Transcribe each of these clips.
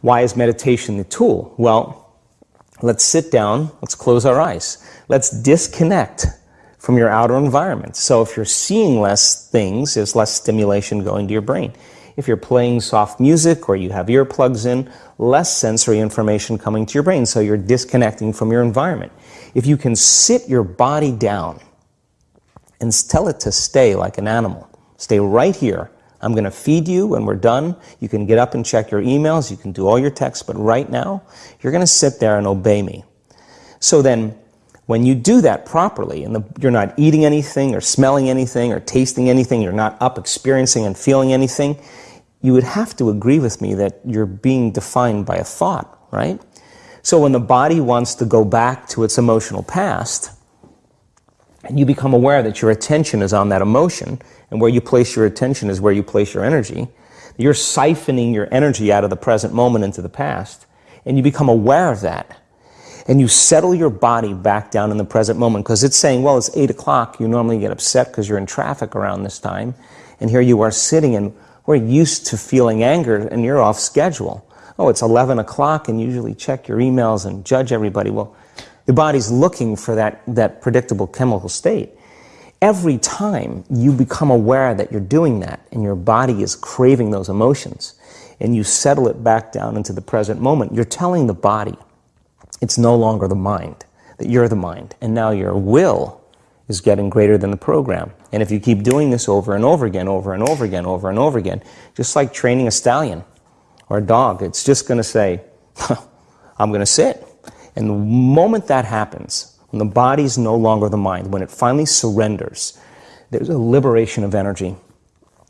Why is meditation the tool? Well, let's sit down, let's close our eyes. Let's disconnect from your outer environment. So if you're seeing less things, there's less stimulation going to your brain. If you're playing soft music or you have earplugs in, less sensory information coming to your brain, so you're disconnecting from your environment. If you can sit your body down and tell it to stay like an animal, stay right here, I'm going to feed you when we're done. You can get up and check your emails, you can do all your texts, but right now, you're going to sit there and obey me. So then, when you do that properly, and the, you're not eating anything or smelling anything or tasting anything, you're not up experiencing and feeling anything, you would have to agree with me that you're being defined by a thought, right? So when the body wants to go back to its emotional past, and you become aware that your attention is on that emotion, and where you place your attention is where you place your energy, you're siphoning your energy out of the present moment into the past, and you become aware of that. And you settle your body back down in the present moment because it's saying, well, it's 8 o'clock. You normally get upset because you're in traffic around this time. And here you are sitting and we're used to feeling anger and you're off schedule. Oh, it's 11 o'clock and usually check your emails and judge everybody. Well, the body's looking for that, that predictable chemical state. Every time you become aware that you're doing that and your body is craving those emotions and you settle it back down into the present moment, you're telling the body it's no longer the mind, that you're the mind. And now your will is getting greater than the program. And if you keep doing this over and over again, over and over again, over and over again, just like training a stallion or a dog, it's just going to say, I'm going to sit. And the moment that happens, when the body's no longer the mind, when it finally surrenders, there's a liberation of energy.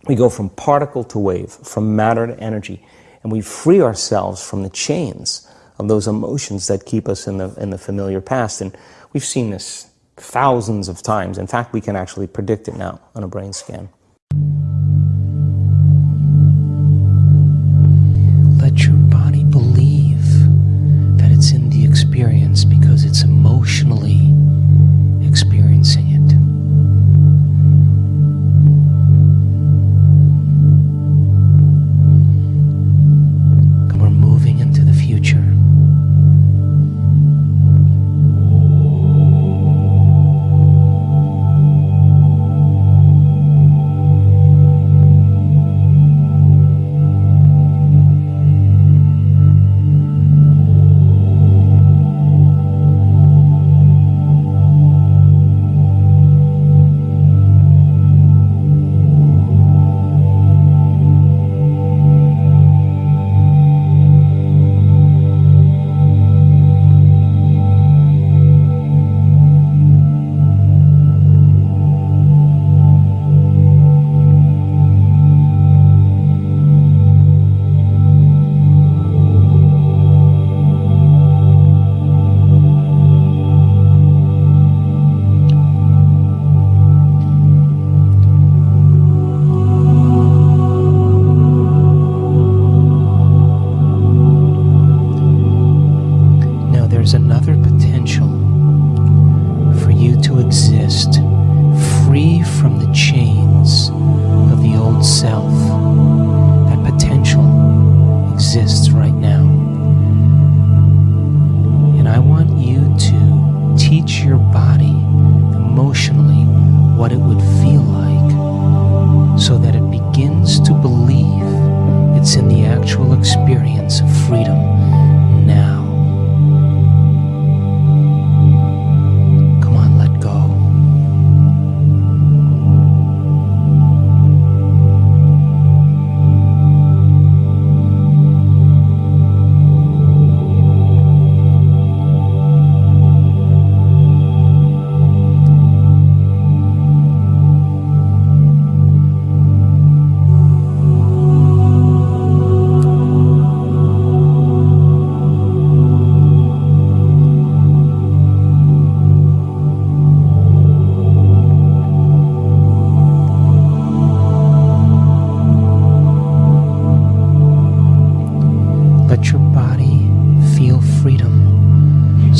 We go from particle to wave, from matter to energy, and we free ourselves from the chains of those emotions that keep us in the, in the familiar past. And we've seen this thousands of times. In fact, we can actually predict it now on a brain scan. to exist free from the chains of the old self. That potential exists right now. And I want you to teach your body emotionally what it would feel like so that it begins to believe it's in the actual experience of freedom.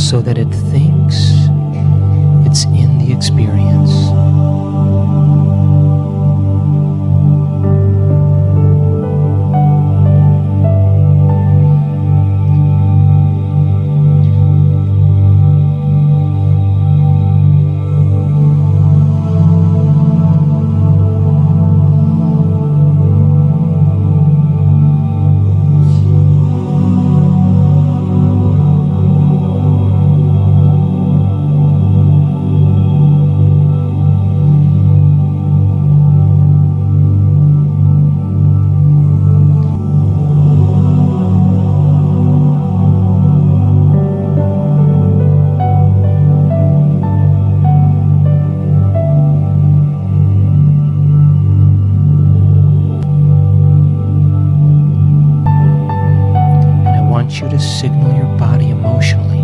so that it to signal your body emotionally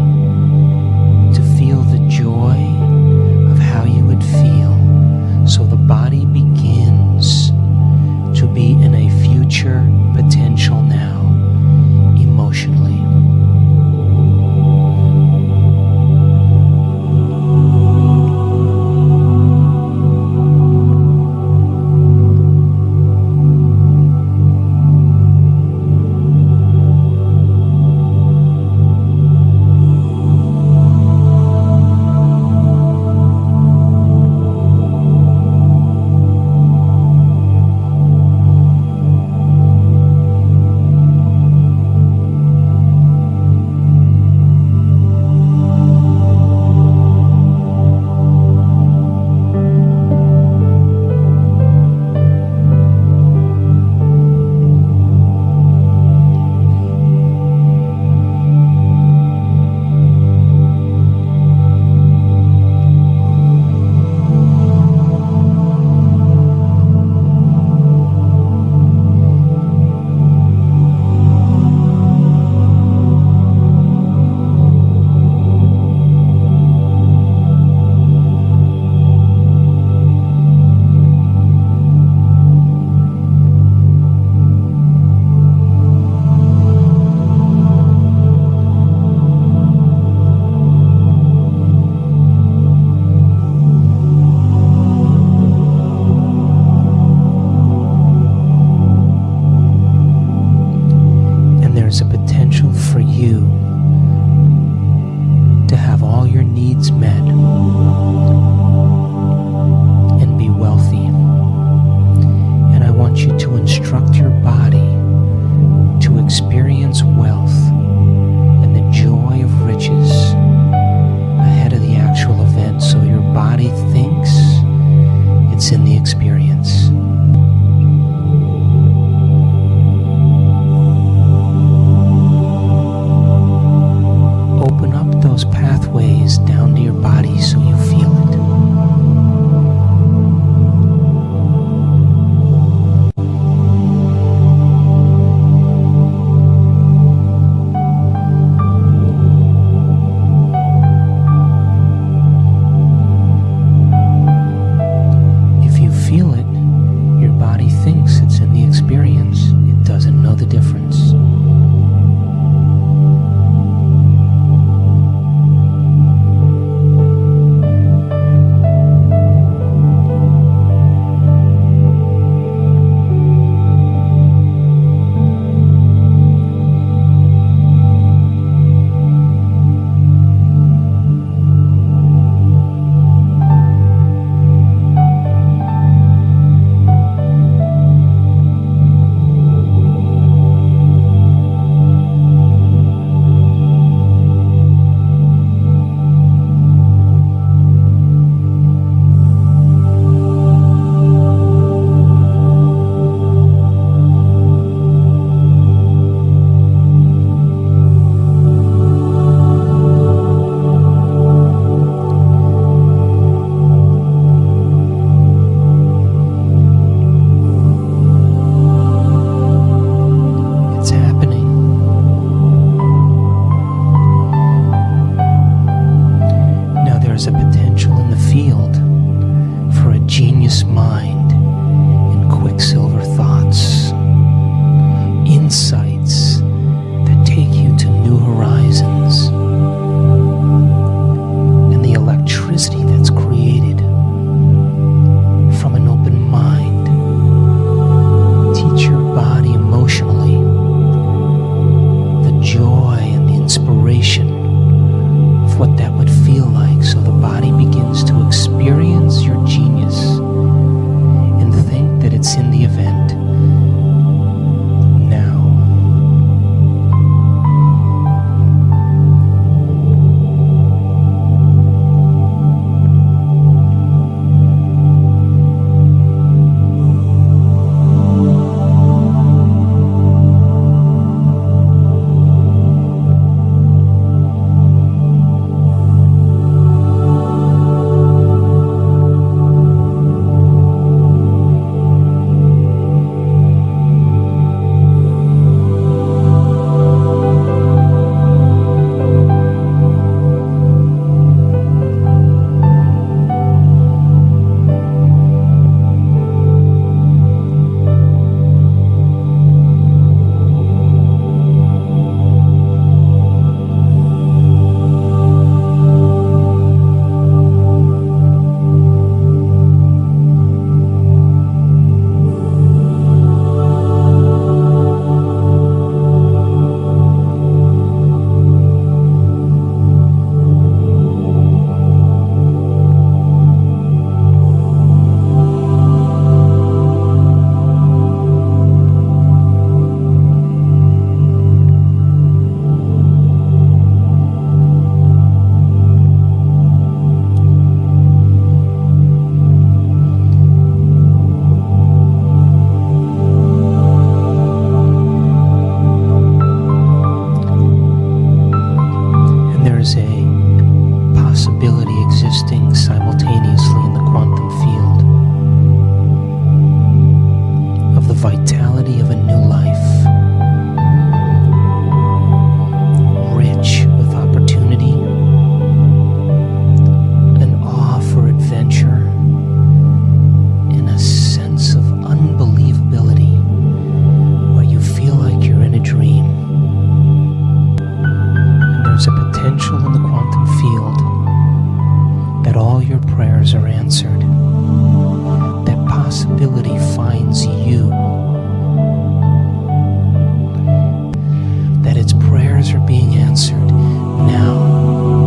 prayers are answered, that possibility finds you, that its prayers are being answered now.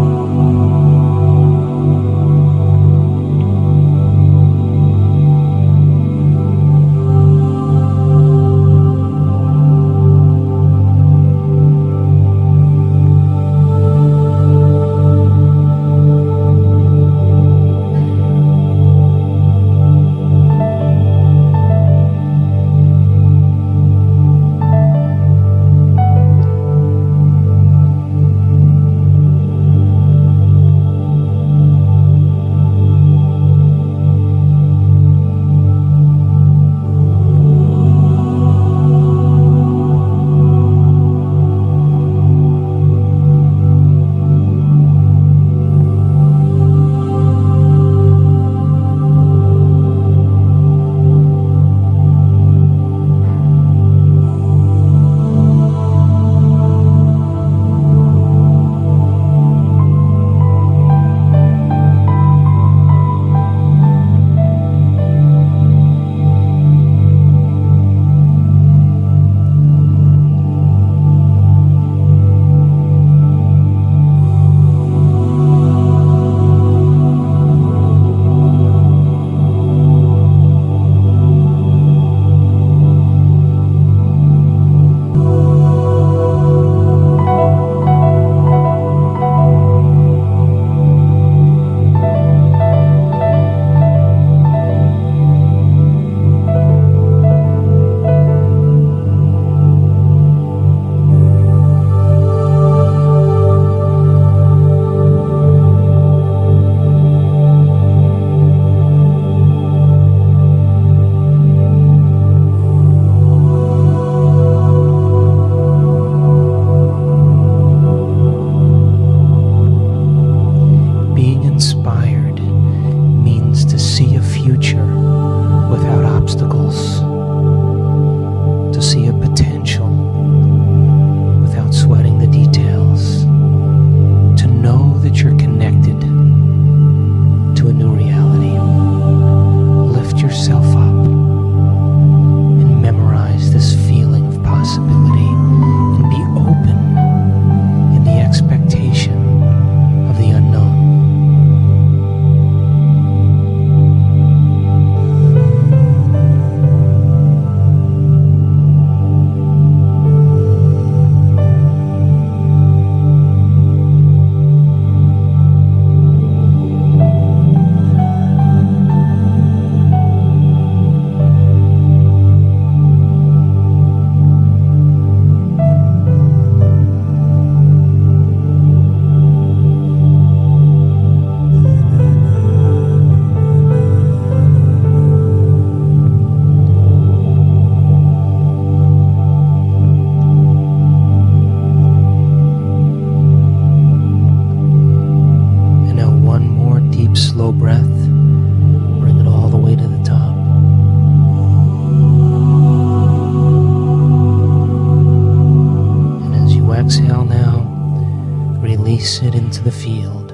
release it into the field.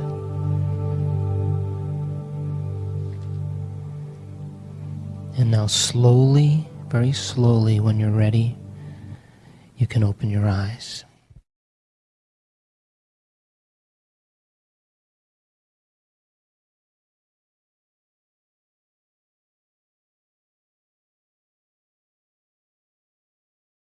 And now slowly, very slowly, when you're ready, you can open your eyes.